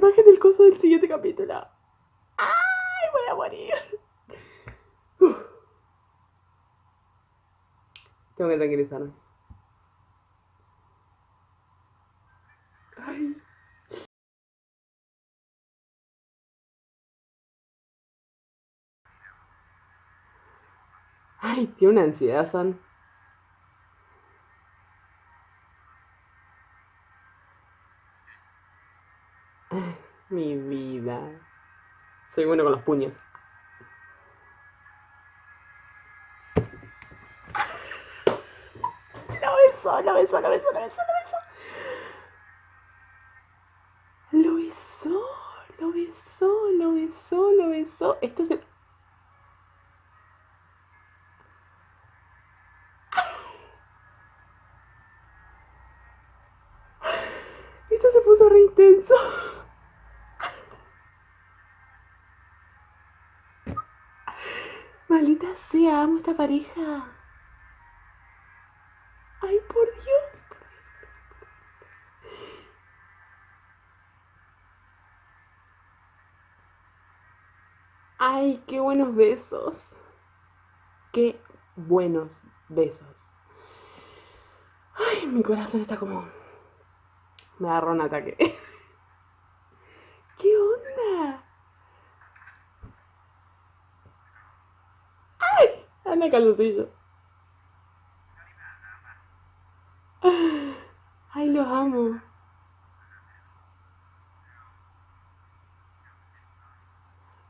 imagen del coso del siguiente capítulo. ¡Ay! Voy a morir. Uf. Tengo que tranquilizarme. Ay. Ay, tiene una ansiedad, San. Soy bueno con los puños. Lo besó, lo besó, lo besó, lo besó, lo besó. Lo besó, lo besó, lo besó, lo besó. Esto se... Esto se puso re intenso. Amo esta pareja. Ay, por Dios, por Dios, por Dios, por Dios. Ay, qué buenos besos. Qué buenos besos. Ay, mi corazón está como... Me agarró un ataque. ¿Qué onda? ¡Ay! Ana calzoncillo. Ay, los amo.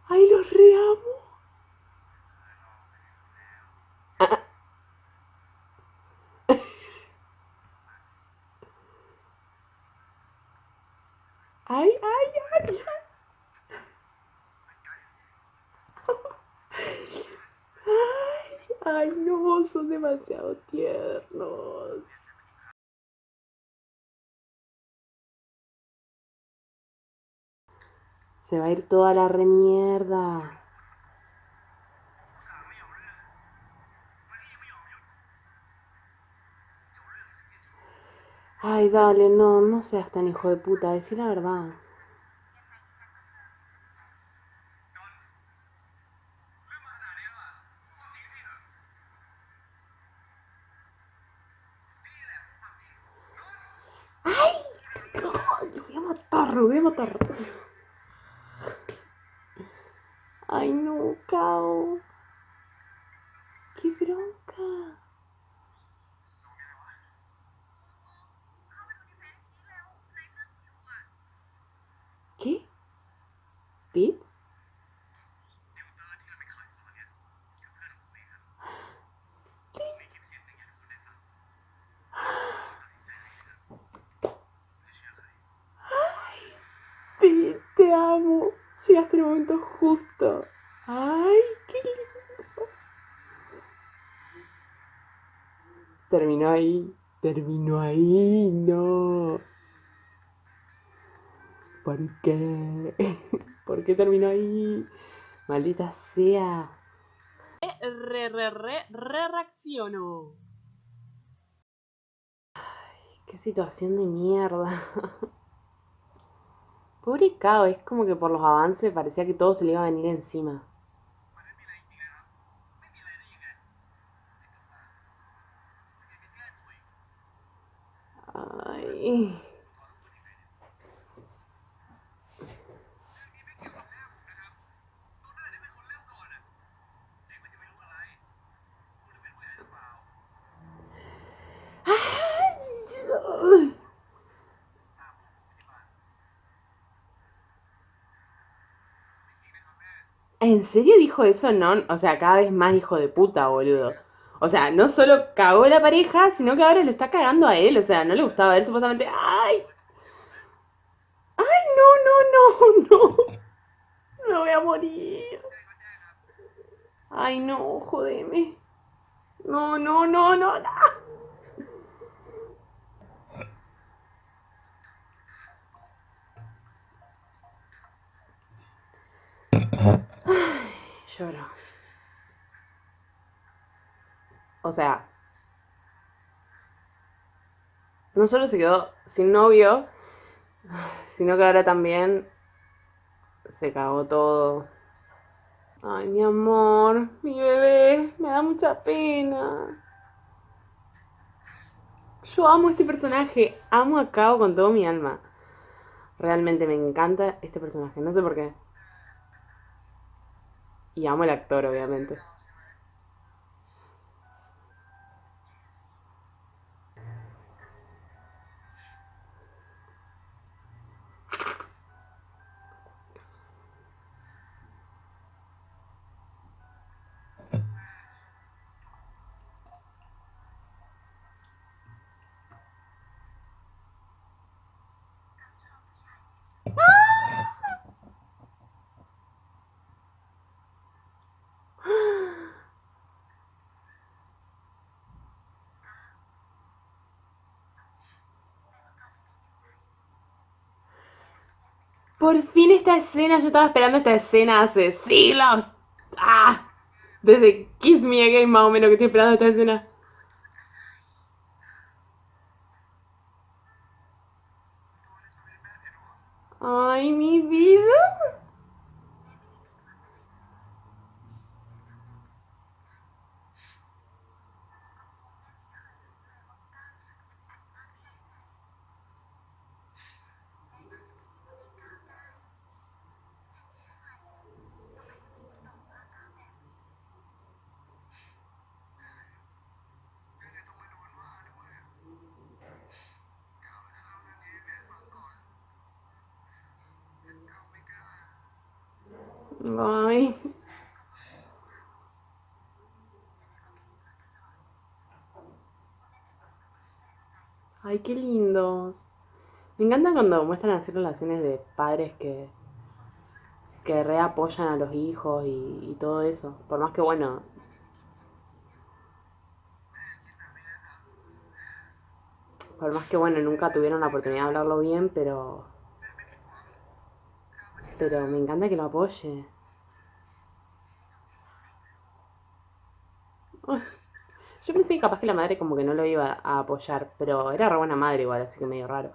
Ay, los reamo. Ah. Ay, ay, ay, ay. Ay, ay, no, son demasiado tiernos. Se va a ir toda la remierda. Ay, dale, no, no seas tan hijo de puta, decí la verdad. ¡Ay! ¡Ay! Lo voy a matar, lo voy a matar. Ay, no, Cao. ¡Qué bronca! ¿Qué? ¿Pip? Pip, te amo. Llegaste en el momento justo. Ay, qué lindo. Terminó ahí. Terminó ahí. No. ¿Por qué? ¿Por qué terminó ahí? Maldita sea. Re, re, re, re reacciono. Ay, qué situación de mierda. Pobre es como que por los avances parecía que todo se le iba a venir encima. Ay. ¿En serio dijo eso? No, o sea, cada vez más hijo de puta, boludo. O sea, no solo cagó la pareja, sino que ahora lo está cagando a él. O sea, no le gustaba a él supuestamente. ¡Ay! ¡Ay, no, no, no, no! Me voy a morir. Ay, no, jodeme. No, no, no, no, no. Ay, O sea, no solo se quedó sin novio, sino que ahora también se cagó todo. Ay, mi amor, mi bebé, me da mucha pena. Yo amo este personaje, amo a Kao con todo mi alma. Realmente me encanta este personaje, no sé por qué. Y amo el actor, obviamente. Por fin esta escena, yo estaba esperando esta escena hace siglos. ¡Ah! Desde Kiss Me Again más o menos que estoy esperando esta escena. Ay, mi vida. Ay. Ay, qué lindos. Me encanta cuando muestran así relaciones de padres que, que reapoyan a los hijos y, y todo eso. Por más que, bueno, por más que, bueno, nunca tuvieron la oportunidad de hablarlo bien, pero, pero me encanta que lo apoye. Ay, Yo pensé que capaz que la madre como que no lo iba a apoyar, pero era buena madre igual, así que medio raro.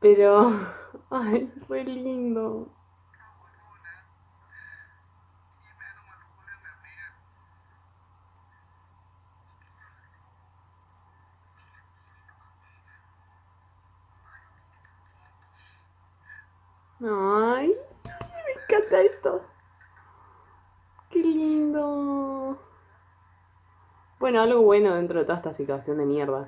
Pero, ay, fue lindo. Ay, me encanta esto. Qué lindo. Bueno, algo bueno dentro de toda esta situación de mierda.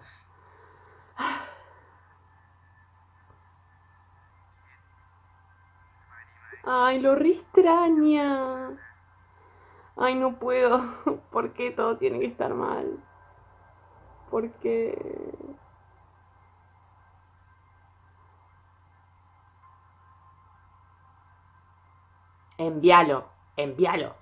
Ay, lo re extraña. Ay, no puedo. ¿Por qué todo tiene que estar mal? ¿Por qué? Envíalo, envíalo.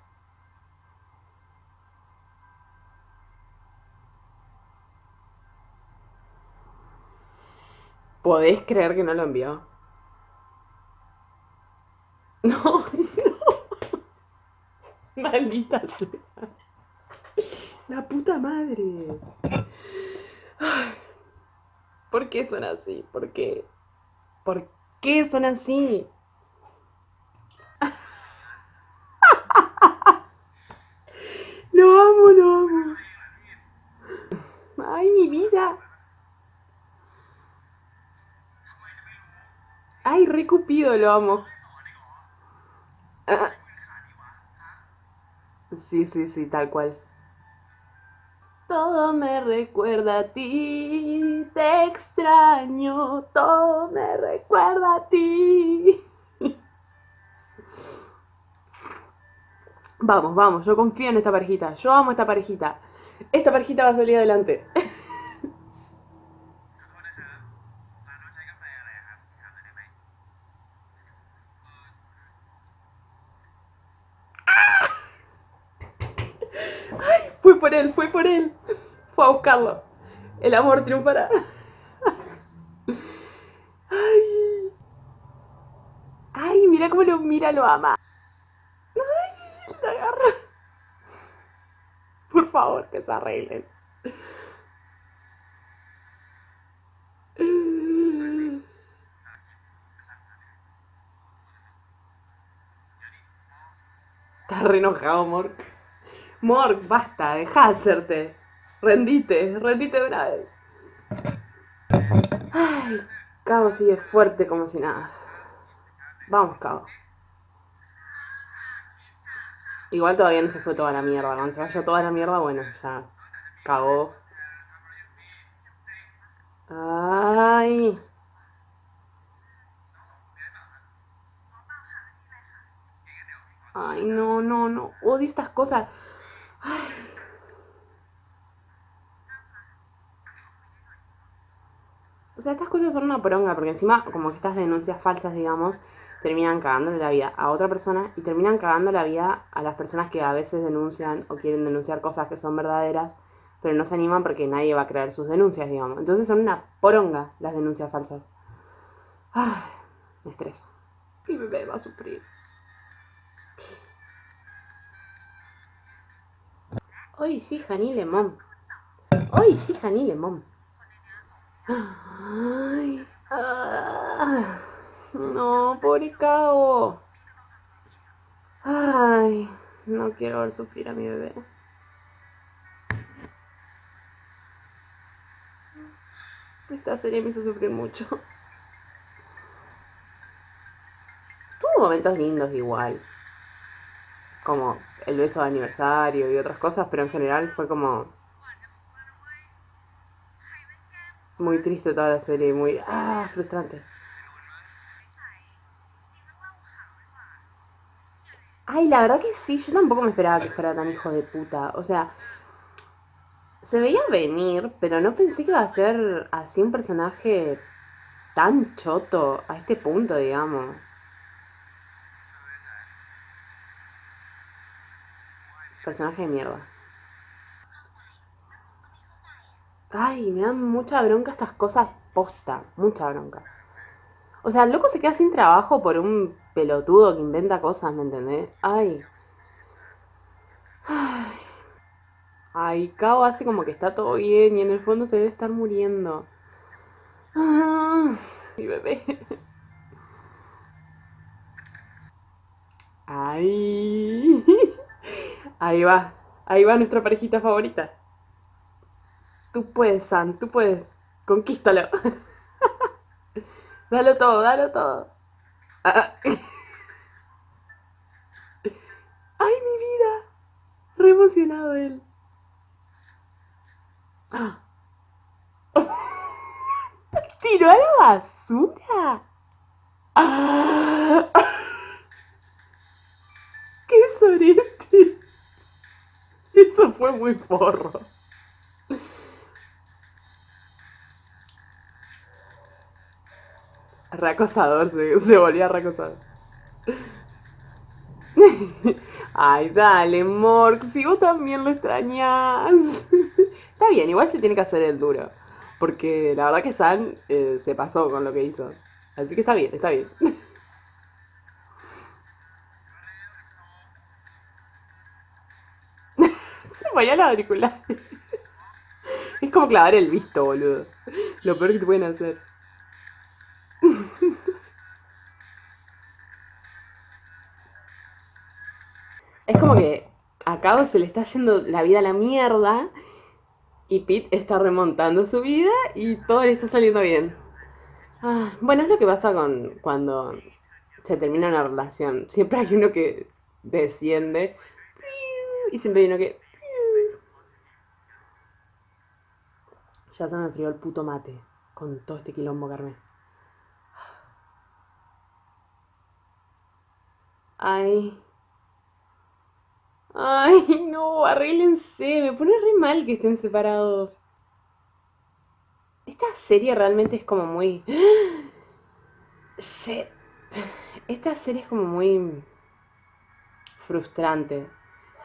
¿Podés creer que no lo envió? No, no. Maldita sea. La puta madre. ¿Por qué son así? ¿Por qué? ¿Por qué son así? Lo amo, lo amo. Ay, mi vida. Ay, re Cupido, lo amo. Ah, sí, sí, sí, tal cual. Todo me recuerda a ti, te extraño, todo me recuerda a ti. Vamos, vamos, yo confío en esta parejita, yo amo esta parejita. Esta parejita va a salir adelante. Ay, fue por él, fue por él. Fue a buscarlo. El amor triunfará. Ay, ay, mira cómo lo mira, lo ama. Ay, la agarra. Por favor, que se arreglen. Estás re enojado, Mork. Mork, basta, deja de hacerte. Rendite, rendite una vez. Ay, Cabo sigue fuerte como si nada. Vamos, Cabo. Igual todavía no se fue toda la mierda. Cuando se vaya toda la mierda, bueno, ya cagó. Ay. Ay, no, no, no. Odio estas cosas. O sea, estas cosas son una poronga, porque encima, como que estas denuncias falsas, digamos, terminan cagándole la vida a otra persona y terminan cagando la vida a las personas que a veces denuncian o quieren denunciar cosas que son verdaderas, pero no se animan porque nadie va a creer sus denuncias, digamos. Entonces son una poronga las denuncias falsas. Ay, me estreso. Mi bebé va a sufrir. Hoy sí, Jani Lemón. Hoy sí, Jani Lemón. Ay, ah. No, pobre cabo. Ay, no quiero ver sufrir a mi bebé. Esta serie me hizo sufrir mucho. Tuvo momentos lindos igual. Como el beso de aniversario y otras cosas, pero en general fue como muy triste toda la serie, muy ah, frustrante. Ay, la verdad que sí, yo tampoco me esperaba que fuera tan hijo de puta. O sea, se veía venir, pero no pensé que iba a ser así un personaje tan choto a este punto, digamos. Personaje de mierda. Ay, me dan mucha bronca estas cosas posta, mucha bronca. O sea, el loco se queda sin trabajo por un pelotudo que inventa cosas, ¿me entendés? Ay. Ay. Ay, Kao hace como que está todo bien y en el fondo se debe estar muriendo. Ah, mi bebé. Ay. Ahí va. Ahí va nuestra parejita favorita. Tú puedes, San, tú puedes. Conquístalo. dalo todo, dalo todo. Ah, ah. ¡Ay, mi vida! Re emocionado él. ¡Tiró a la basura! ¡Qué Eso fue muy porro. Reacosador, se, se volvía reacosador. Ay, dale, Mork, si vos también lo extrañas. Está bien, igual se tiene que hacer el duro. Porque la verdad que San eh, se pasó con lo que hizo. Así que está bien, está bien. Vaya la auricular. es como clavar el visto, boludo. Lo peor que te pueden hacer. Es como que a Cabo se le está yendo la vida a la mierda y Pete está remontando su vida y todo le está saliendo bien. Ah, bueno, es lo que pasa con cuando se termina una relación. Siempre hay uno que desciende y siempre hay uno que... Ya se me enfrió el puto mate con todo este quilombo, Carmen. Ay. Ay, no, arréglense. Me pone re mal que estén separados. Esta serie realmente es como muy... Shit. Esta serie es como muy frustrante.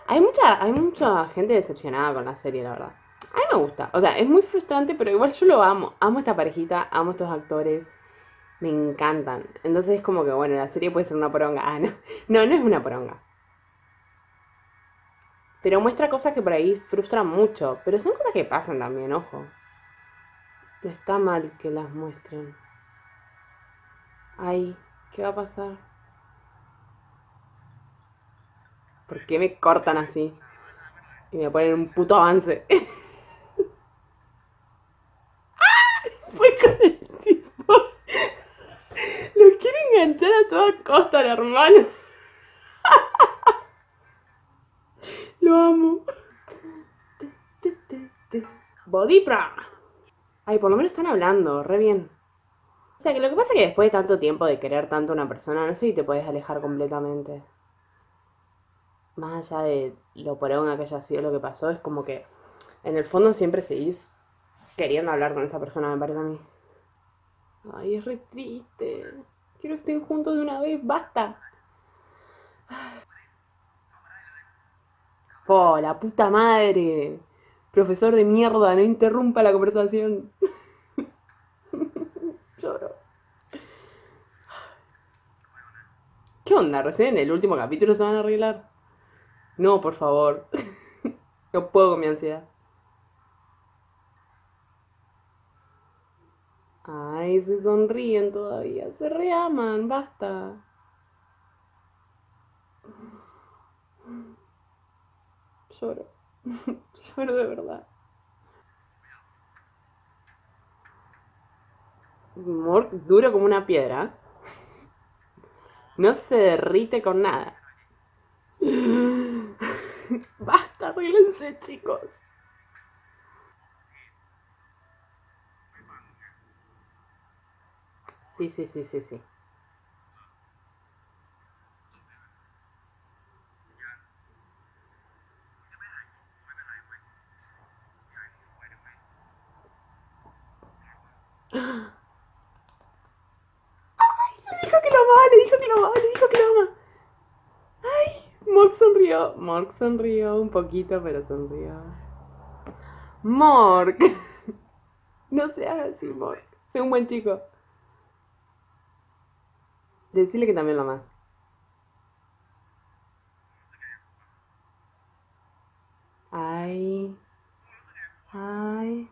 Hay mucha, hay mucha gente decepcionada con la serie, la verdad. A mí me gusta. O sea, es muy frustrante, pero igual yo lo amo. Amo esta parejita, amo estos actores. Me encantan. Entonces es como que, bueno, la serie puede ser una poronga. Ah, no. No, no es una poronga. Pero muestra cosas que por ahí frustran mucho. Pero son cosas que pasan también, ojo. No está mal que las muestren. Ay, ¿qué va a pasar? ¿Por qué me cortan así? Y me ponen un puto avance. Fue con el tipo. Lo quiere enganchar a costa, el hermano. Lo amo. Bodipra. Ay, por lo menos están hablando, re bien. O sea, que lo que pasa es que después de tanto tiempo de querer tanto a una persona, no sé si te puedes alejar completamente. Más allá de lo poronga que haya sido lo que pasó, es como que en el fondo siempre seguís queriendo hablar con esa persona, me parece a mí. Ay, es re triste. Quiero que estén juntos de una vez, basta. Oh, la puta madre. Profesor de mierda, no interrumpa la conversación. Lloro. ¿Qué onda? Recién el último capítulo se van a arreglar. No, por favor. No puedo con mi ansiedad. Ay, se sonríen todavía. Se reaman, basta. Lloro. Lloro de verdad. Mork duro como una piedra. No se derrite con nada. Basta, arreglense, chicos. Sí, sí, sí, sí, sí. dijo que lo amaba, le dijo que lo amaba, le dijo que lo ama. Ay, Mork sonrió. Mork sonrió un poquito, pero sonrió. Mork. No seas así, Mork. Sé un buen chico. Decirle que también lo amas. Ay. Ay.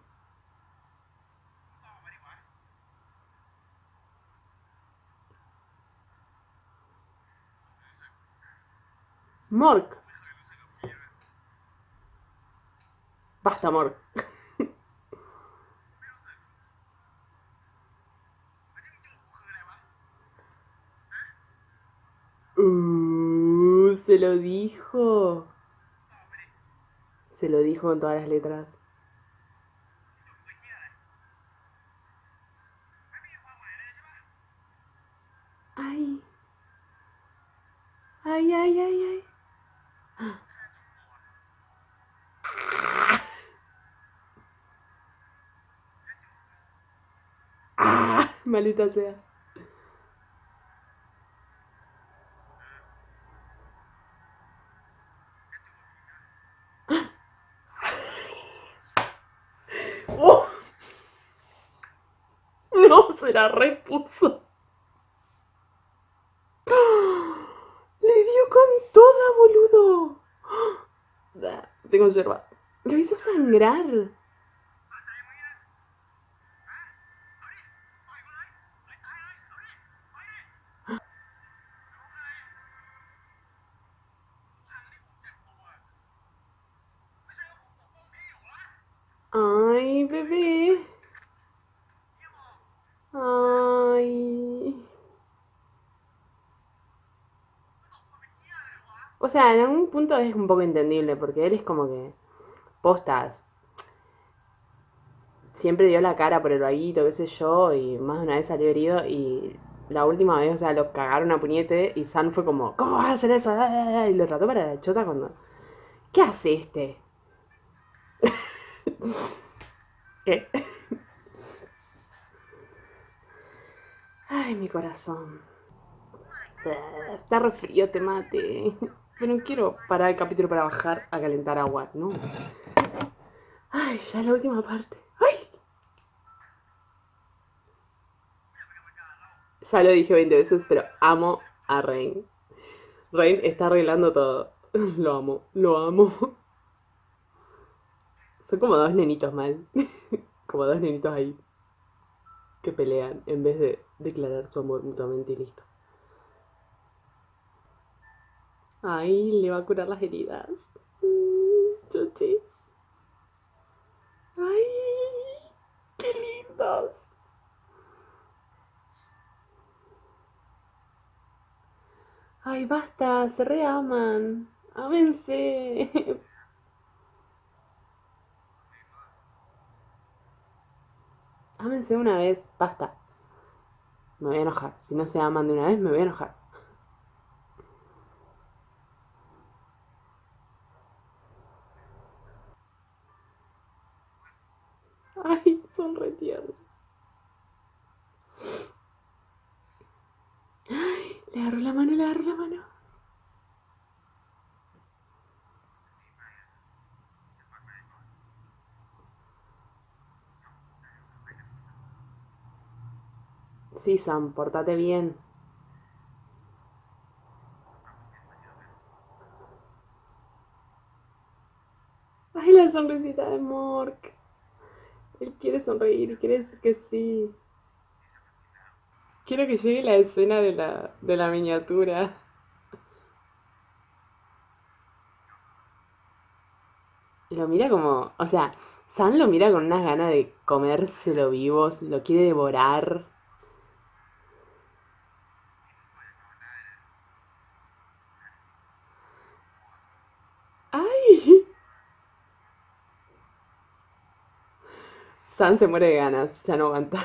Mork. Basta, Mork. Uh, se lo dijo. Se lo dijo con todas las letras. Ay. Ay, ay, ay, ay. Ah, maldita sea. Oh. No, se la repuso. Le dio con toda, boludo. Tengo yerba. Lo hizo sangrar. Ay, bebé. Ay. O sea, en algún punto es un poco entendible, porque él es como que postas. Siempre dio la cara por el vaguito, qué sé yo, y más de una vez salió herido y la última vez, o sea, lo cagaron a puñete y San fue como, ¿cómo vas a hacer eso? Y lo trató para la chota cuando... ¿Qué hace este? ¿Qué? Ay, mi corazón. Está re frío, te mate. Pero no quiero parar el capítulo para bajar a calentar agua, no. Ay, ya es la última parte. ¡Ay! Ya lo dije 20 veces, pero amo a Rain. Rain está arreglando todo. Lo amo, lo amo. Son como dos nenitos mal. como dos nenitos ahí. Que pelean en vez de declarar su amor mutuamente y listo. Ay, le va a curar las heridas. Chuchi. Ay, qué lindos. Ay, basta, se reaman. Ámense. Ámense una vez, basta. Me voy a enojar. Si no se aman de una vez, me voy a enojar. Ay, son re tiernos. Le agarro la mano, le agarro la mano. Sí, Sam, portate bien. Ay, la sonrisita de Mork. Él quiere sonreír quiere decir que sí. Quiero que llegue la escena de la, de la miniatura. Lo mira como, o sea, Sam lo mira con unas ganas de comérselo vivos, lo quiere devorar. ¡Ay! Sam se muere de ganas, ya no aguanta.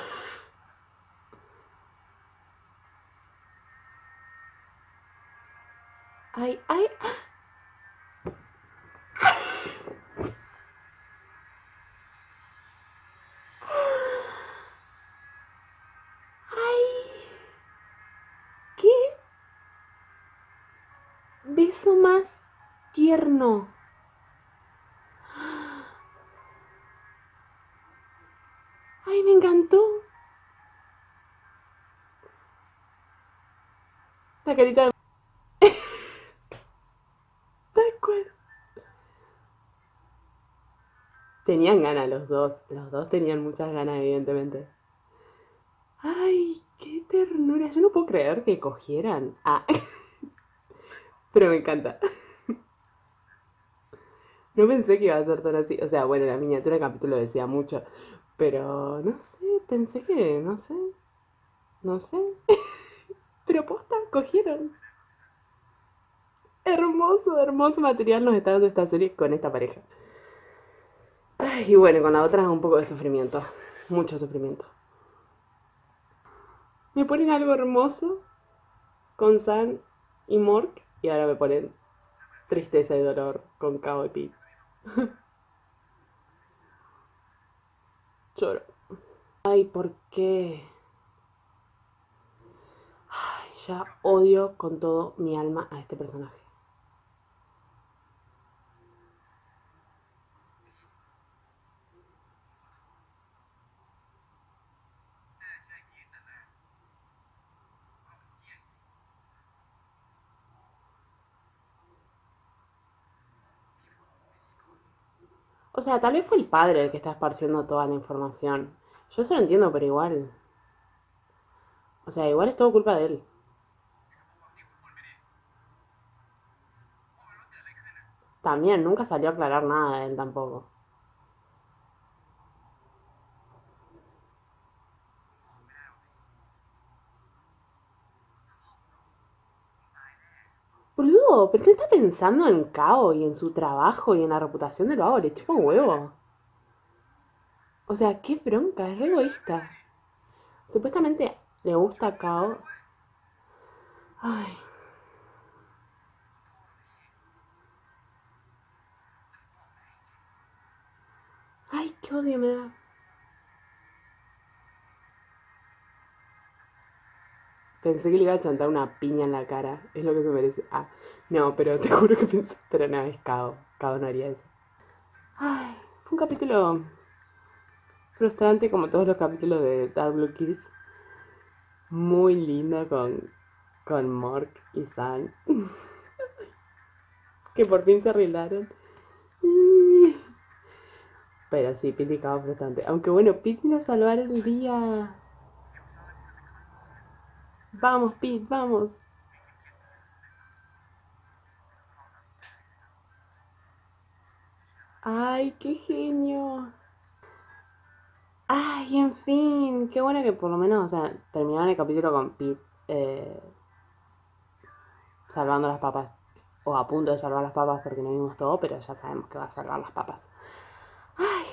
Carita de... Tal cual. Tenían ganas los dos. Los dos tenían muchas ganas, evidentemente. Ay, qué ternura. Yo no puedo creer que cogieran. Ah. Pero me encanta. No pensé que iba a ser tan así. O sea, bueno, la miniatura del capítulo decía mucho. Pero no sé, pensé que, no sé. No sé. Pero posta, cogieron. Hermoso, hermoso material nos está dando esta serie con esta pareja. Y bueno, con la otra un poco de sufrimiento. Mucho sufrimiento. Me ponen algo hermoso con San y Mork. Y ahora me ponen tristeza y dolor con Kao y Pete. Lloro. Ay, ¿por qué? Ya odio con todo mi alma a este personaje. O sea, tal vez fue el padre el que está esparciendo toda la información. Yo eso lo entiendo, pero igual. O sea, igual es todo culpa de él. También, nunca salió a aclarar nada de él tampoco. Boludo, ¿pero qué está pensando en Kao y en su trabajo y en la reputación del vago? Le chupa un huevo. O sea, qué bronca, es re egoísta. Supuestamente le gusta a Kao. Ay. Ay, qué odio me da. Pensé que le iba a chantar una piña en la cara. Es lo que se merece. Ah, no, pero te juro que pensé. Pero no, es Kao. Kao no haría eso. Ay, fue un capítulo frustrante como todos los capítulos de Dark Blue Kids. Muy lindo con, con Mork y San. que por fin se arreglaron. Pero sí, Piti cava bastante. Aunque bueno, Piti nos salvará el día. Vamos, Pete, vamos. ¡Ay, qué genio! ¡Ay, en fin! Qué bueno que por lo menos, o sea, terminaron el capítulo con Pete eh, salvando las papas. O a punto de salvar las papas porque no vimos todo, pero ya sabemos que va a salvar las papas.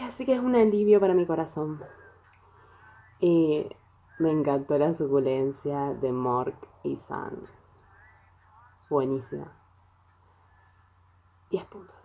Así que es un alivio para mi corazón. Y me encantó la suculencia de Mork y San. Buenísima. 10 puntos.